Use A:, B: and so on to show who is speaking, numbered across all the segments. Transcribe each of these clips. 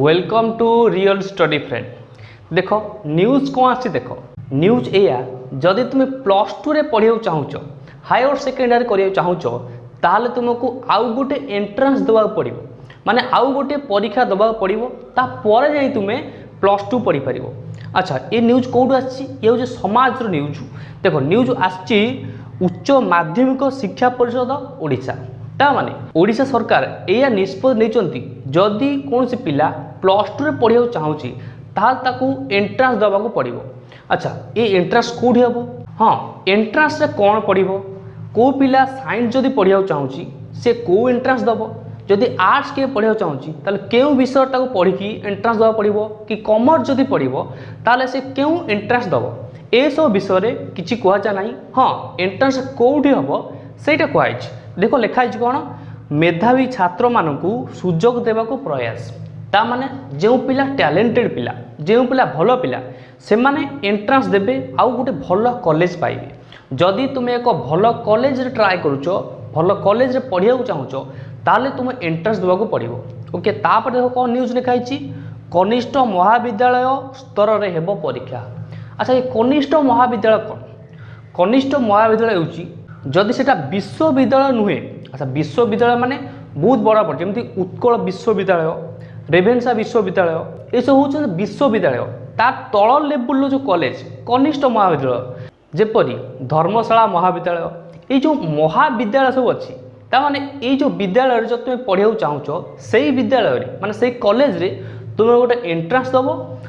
A: welcome to real study friend দেখ news କ'ଣ ଆସିଛି ଦେଖ ନ୍ୟୁଜ୍ ଏଇଆ ଯଦି ତୁମେ ପ୍ଲସ୍ ଟୁରେ ପଢ଼ିବାକୁ ଚାହୁଁଛ ହାୟର ସେକେଣ୍ଡାରୀ କରିବାକୁ ଚାହୁଁଛ ତାହେଲେ ତୁମକୁ ଆଉ ଗୋଟେ ଏଣ୍ଟ୍ରାନ୍ସ ଦେବାକୁ ପଡ଼ିବ ମାନେ ଆଉ ଗୋଟେ ପରୀକ୍ଷା ଦେବାକୁ ପଡ଼ିବ ତାପରେ ଯାଇ ତୁମେ ପ୍ଲସ୍ ଟୁ ପଢ଼ିପାରିବ ଆଚ୍ଛା ଏ ନ୍ୟୁଜ୍ କେଉଁଠୁ ଆସିଛି ଏ ହେଉଛି ସମାଜର ନ୍ୟୁଜ୍ ଦେଖ ନ୍ୟୁଜ୍ ଆସିଛି ଉଚ୍ଚ ମାଧ୍ୟମିକ ଶିକ୍ଷା ପରିଷଦ ଓଡ଼ିଶା ତାମାନେ ଓଡ଼ିଶା ସରକାର ଏହା ନିଷ୍ପତ୍ତି ନେଇଛନ୍ତି ଯଦି କୌଣସି ପିଲା ପ୍ଲସ୍ ଟୁରେ ପଢ଼ିବାକୁ ଚାହୁଁଛି ତାହେଲେ ତାକୁ ଏଣ୍ଟ୍ରାନ୍ସ ଦେବାକୁ ପଡ଼ିବ ଆଚ୍ଛା ଏ ଏଣ୍ଟ୍ରାନ୍ସ କେଉଁଠି ହେବ ହଁ ଏଣ୍ଟ୍ରାନ୍ସରେ କ'ଣ ପଡ଼ିବ କେଉଁ ପିଲା ସାଇନ୍ସ ଯଦି ପଢ଼ିବାକୁ ଚାହୁଁଛି ସେ କେଉଁ ଏଣ୍ଟ୍ରାନ୍ସ ଦେବ ଯଦି ଆର୍ଟ୍ସ କିଏ ପଢ଼ିବାକୁ ଚାହୁଁଛି ତାହେଲେ କେଉଁ ବିଷୟ ତାକୁ ପଢ଼ିକି ଏଣ୍ଟ୍ରାନ୍ସ ଦେବାକୁ ପଡ଼ିବ କି କମର୍ସ ଯଦି ପଢ଼ିବ ତାହେଲେ ସେ କେଉଁ ଏଣ୍ଟ୍ରାନ୍ସ ଦେବ ଏସବୁ ବିଷୟରେ କିଛି କୁହାଯାଏ ନାହିଁ ହଁ ଏଣ୍ଟ୍ରାନ୍ସ କେଉଁଠି ହେବ ସେଇଟା କୁହାଯାଇଛି ଦେଖ ଲେଖା ହେଇଛି କ'ଣ ମେଧାବୀ ଛାତ୍ରମାନଙ୍କୁ ସୁଯୋଗ ଦେବାକୁ ପ୍ରୟାସ ତାମାନେ ଯେଉଁ ପିଲା ଟ୍ୟାଲେଣ୍ଟେଡ଼ ପିଲା ଯେଉଁ ପିଲା ଭଲ ପିଲା ସେମାନେ ଏଣ୍ଟ୍ରାନ୍ସ ଦେବେ ଆଉ ଗୋଟେ ଭଲ କଲେଜ ପାଇବେ ଯଦି ତୁମେ ଏକ ଭଲ କଲେଜରେ ଟ୍ରାଏ କରୁଛ ଭଲ କଲେଜରେ ପଢ଼ିବାକୁ ଚାହୁଁଛ ତାହେଲେ ତୁମେ ଏଣ୍ଟ୍ରାନ୍ସ ଦେବାକୁ ପଡ଼ିବ ଓକେ ତାପରେ ଦେଖ କ'ଣ ନ୍ୟୁଜ୍ ଲେଖା ହେଇଛି କନିଷ୍ଠ ମହାବିଦ୍ୟାଳୟ ସ୍ତରରେ ହେବ ପରୀକ୍ଷା ଆଚ୍ଛା ଏ କନିଷ୍ଠ ମହାବିଦ୍ୟାଳୟ କ'ଣ କନିଷ୍ଠ ମହାବିଦ୍ୟାଳୟ ହେଉଛି ଯଦି ସେଟା ବିଶ୍ୱବିଦ୍ୟାଳୟ ନୁହେଁ ଆଚ୍ଛା ବିଶ୍ୱବିଦ୍ୟାଳୟ ମାନେ ବହୁତ ବଡ଼ ବଡ଼ ଯେମିତି ଉତ୍କଳ ବିଶ୍ୱବିଦ୍ୟାଳୟ ରେଭେନ୍ସା ବିଶ୍ୱବିଦ୍ୟାଳୟ ଏସବୁ ହେଉଛନ୍ତି ବିଶ୍ୱବିଦ୍ୟାଳୟ ତା ତଳ ଲେବୁଲର ଯେଉଁ କଲେଜ କନିଷ୍ଠ ମହାବିଦ୍ୟାଳୟ ଯେପରି ଧର୍ମଶାଳା ମହାବିଦ୍ୟାଳୟ ଏଇ ଯେଉଁ ମହାବିଦ୍ୟାଳୟ ସବୁ ଅଛି ତାମାନେ ଏଇ ଯେଉଁ ବିଦ୍ୟାଳୟରେ ଯଦି ତୁମେ ପଢ଼ିବାକୁ ଚାହୁଁଛ ସେଇ ବିଦ୍ୟାଳୟରେ ମାନେ ସେଇ କଲେଜରେ ତୁମେ ଗୋଟେ ଏଣ୍ଟ୍ରାନ୍ସ ଦେବ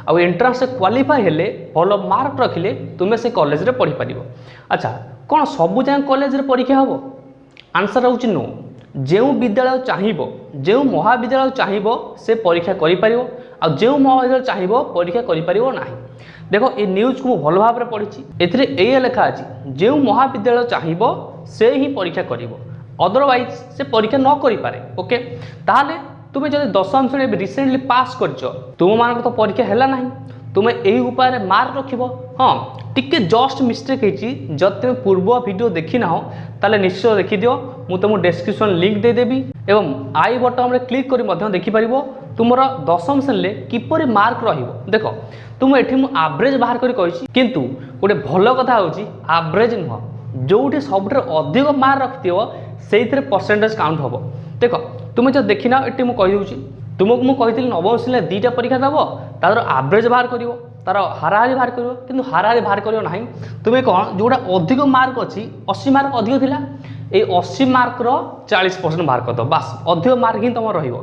A: ଆଉ ଏଣ୍ଟ୍ରାନ୍ସରେ କ୍ୱାଲିଫାଏ ହେଲେ ଭଲ ମାର୍କ ରଖିଲେ ତୁମେ ସେ କଲେଜରେ ପଢ଼ିପାରିବ ଆଚ୍ଛା କ'ଣ ସବୁଯାକ କଲେଜରେ ପରୀକ୍ଷା ହେବ ଆନ୍ସର୍ ହେଉଛି ନୋ ଯେଉଁ ବିଦ୍ୟାଳୟ ଚାହିଁବ ଯେଉଁ ମହାବିଦ୍ୟାଳୟ ଚାହିଁବ ସେ ପରୀକ୍ଷା କରିପାରିବ ଆଉ ଯେଉଁ ମହାବିଦ୍ୟାଳୟ ଚାହିଁବ ପରୀକ୍ଷା କରିପାରିବ ନାହିଁ ଦେଖ ଏ ନ୍ୟୁଜ୍କୁ ମୁଁ ଭଲ ଭାବରେ ପଢ଼ିଛି ଏଥିରେ ଏଇଆ ଲେଖା ଅଛି ଯେଉଁ ମହାବିଦ୍ୟାଳୟ ଚାହିଁବ ସେ ହିଁ ପରୀକ୍ଷା କରିବ ଅଦରୱାଇଜ୍ ସେ ପରୀକ୍ଷା ନ କରିପାରେ ଓକେ ତାହେଲେ তুমি যদি দশম শ্রেণী রিসেন্টলি পাস করছ তোমার তো পরীক্ষা হেলা না তুমি এই উপায় মার রাখব হ্যাঁ টিকি জস্ট মিষ্টেক হয়েছি যদি তুমি পূর্ব ভিডিও দেখি না তাহলে নিশ্চয় দেখি দিও মু তুমি ডেসক্রিপশন লিঙ্ক দিয়েদেবি এবং আই বটমে ক্লিক করে দেখিপার তোমার দশম শ্রেণীরে কিপরি মার্ক রহব দেখ তুমি এটি মু আভরেজ বাহার করে কী কিন্তু গোটে ভাল কথা হচ্ছে আভরেজ নুহ যেটি সবুঠার অধিক মার্ক রক্ষিথিব সেইথে পরসেঞ্জ কাউন্ট হব দেখ তুমি যদি দেখি না এটি মু তুমি মু নবম শ্রেণীরে দুইটা পরীক্ষা দেব তাদের আভরেজ বাহার করব তার হারাহারি বাহার করব কিন্তু হারাহারি বাহার করব না তুমি কম যেটা অধিক মার্ক অছি অশী মার্ক অধিক লা এই অশী মার্কর চাশ পরসেন্ট বাহার করদ বাস অধিক মার্ক হি তোমার রহব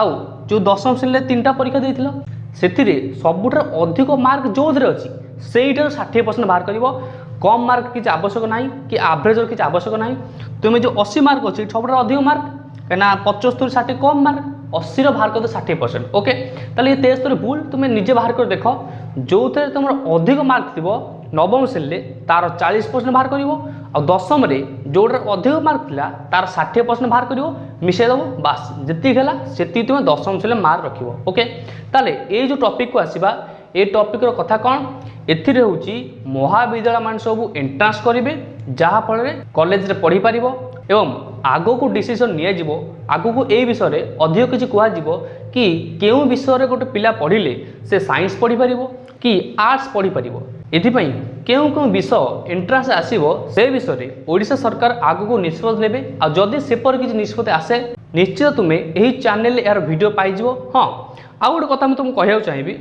A: আউ যে দশম শ্রেণীতে তিনটা পরীক্ষা দিয়েছিল ସେଥିରେ ସବୁଠାରୁ ଅଧିକ ମାର୍କ ଯେଉଁଥିରେ ଅଛି ସେଇଟାରୁ ଷାଠିଏ ପରସେଣ୍ଟ ବାହାର କରିବ କମ୍ ମାର୍କ କିଛି ଆବଶ୍ୟକ ନାହିଁ କି ଆଭରେଜର କିଛି ଆବଶ୍ୟକ ନାହିଁ ତୁମେ ଯେଉଁ ଅଶୀ ମାର୍କ ଅଛି ସବୁଠାରୁ ଅଧିକ ମାର୍କ କାହିଁକିନା ପଞ୍ଚସ୍ତରୀ ଷାଠିଏ କମ୍ ମାର୍କ অশীর বাহার করতে ষাঠিয়ে পরসেন্ট ওকে তাহলে এই তেস্তর ভুল তুমি নিজে বাহার করে দেখ যেতে তোমার অধিক মার্ক থাকবে নবম শ্রেণীতে তার চাশ পরসেন্ট বাহার করব আশমরে যেটার অধিক মার্ক লা তার ষাঠিয়ে পরসেন্ট বাহার করব মিশাই দেব বাস যেত সেত তুমি দশম শ্রেণীর মার্ক রাখব ওকে তাহলে এই যে টপিকু আসবা এই টপিকর কথা কম এর হচ্ছে মহাবিদ্যালয় মানে সব এন্ট্রান্স করবে যাফলের কলেজে পড়ি পাব এবং ଆଗକୁ ଡିସିସନ୍ ନିଆଯିବ ଆଗକୁ ଏଇ ବିଷୟରେ ଅଧିକ କିଛି କୁହାଯିବ କି କେଉଁ ବିଷୟରେ ଗୋଟେ ପିଲା ପଢ଼ିଲେ ସେ ସାଇନ୍ସ ପଢ଼ିପାରିବ କି ଆର୍ଟ୍ସ ପଢ଼ିପାରିବ ଏଥିପାଇଁ କେଉଁ କେଉଁ ବିଷୟ ଏଣ୍ଟ୍ରାନ୍ସ ଆସିବ ସେ ବିଷୟରେ ଓଡ଼ିଶା ସରକାର ଆଗକୁ ନିଷ୍ପତ୍ତି ନେବେ ଆଉ ଯଦି ସେପରି କିଛି ନିଷ୍ପତ୍ତି ଆସେ ନିଶ୍ଚିତ ତୁମେ ଏହି ଚ୍ୟାନେଲରେ ଏହାର ଭିଡ଼ିଓ ପାଇଯିବ ହଁ ଆଉ ଗୋଟେ କଥା ମୁଁ ତୁମକୁ କହିବାକୁ ଚାହିଁବି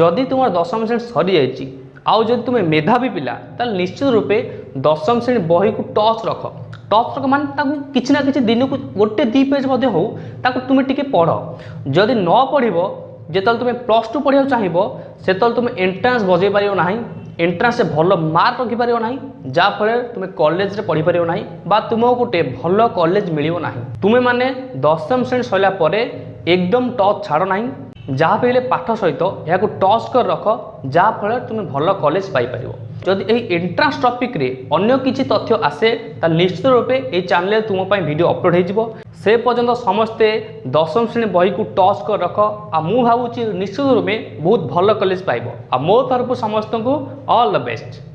A: ଯଦି ତୁମର ଦଶମ ଶ୍ରେଣୀ ସରିଯାଇଛି ଆଉ ଯଦି ତୁମେ ମେଧାବୀ ପିଲା ତାହେଲେ ନିଶ୍ଚିତ ରୂପେ ଦଶମ ଶ୍ରେଣୀ ବହିକୁ ଟଚ୍ ରଖ ଟଚ୍ ମାନେ ତାକୁ କିଛି ନା କିଛି ଦିନକୁ ଗୋଟେ ଦୁଇ ପେଜ୍ ମଧ୍ୟ ହେଉ ତାକୁ ତୁମେ ଟିକେ ପଢ଼ ଯଦି ନ ପଢ଼ିବ ଯେତେବେଳେ ତୁମେ ପ୍ଲସ୍ ଟୁ ପଢ଼ିବାକୁ ଚାହିଁବ ସେତେବେଳେ ତୁମେ ଏଣ୍ଟ୍ରାନ୍ସ ବଜେଇ ପାରିବ ନାହିଁ ଏଣ୍ଟ୍ରାନ୍ସରେ ଭଲ ମାର୍କ ରଖିପାରିବ ନାହିଁ ଯାହାଫଳରେ ତୁମେ କଲେଜରେ ପଢ଼ିପାରିବ ନାହିଁ ବା ତୁମ ଗୋଟେ ଭଲ କଲେଜ ମିଳିବ ନାହିଁ ତୁମେମାନେ ଦଶମ ଶ୍ରେଣୀ ସରିଲା ପରେ ଏକଦମ ଟଚ୍ ଛାଡ଼ ନାହିଁ ଯାହା ବି ହେଲେ ପାଠ ସହିତ ଏହାକୁ ଟଚ୍ କରି ରଖ ଯାହାଫଳରେ ତୁମେ ଭଲ କଲେଜ ପାଇପାରିବ ଯଦି ଏହି ଏଣ୍ଟ୍ରାନ୍ସ ଟପିକ୍ରେ ଅନ୍ୟ କିଛି ତଥ୍ୟ ଆସେ ତାହେଲେ ନିଶ୍ଚିତ ରୂପେ ଏହି ଚ୍ୟାନେଲ୍ରେ ତୁମ ପାଇଁ ଭିଡ଼ିଓ ଅପଲୋଡ଼ ହୋଇଯିବ ସେ ପର୍ଯ୍ୟନ୍ତ ସମସ୍ତେ ଦଶମ ଶ୍ରେଣୀ ବହିକୁ ଟଚ୍ କରି ରଖ ଆଉ ମୁଁ ଭାବୁଛି ନିଶ୍ଚିତ ରୂପେ ବହୁତ ଭଲ କଲେଜ ପାଇବ ଆଉ ମୋ ତରଫରୁ ସମସ୍ତଙ୍କୁ ଅଲ୍ ଦ ବେଷ୍ଟ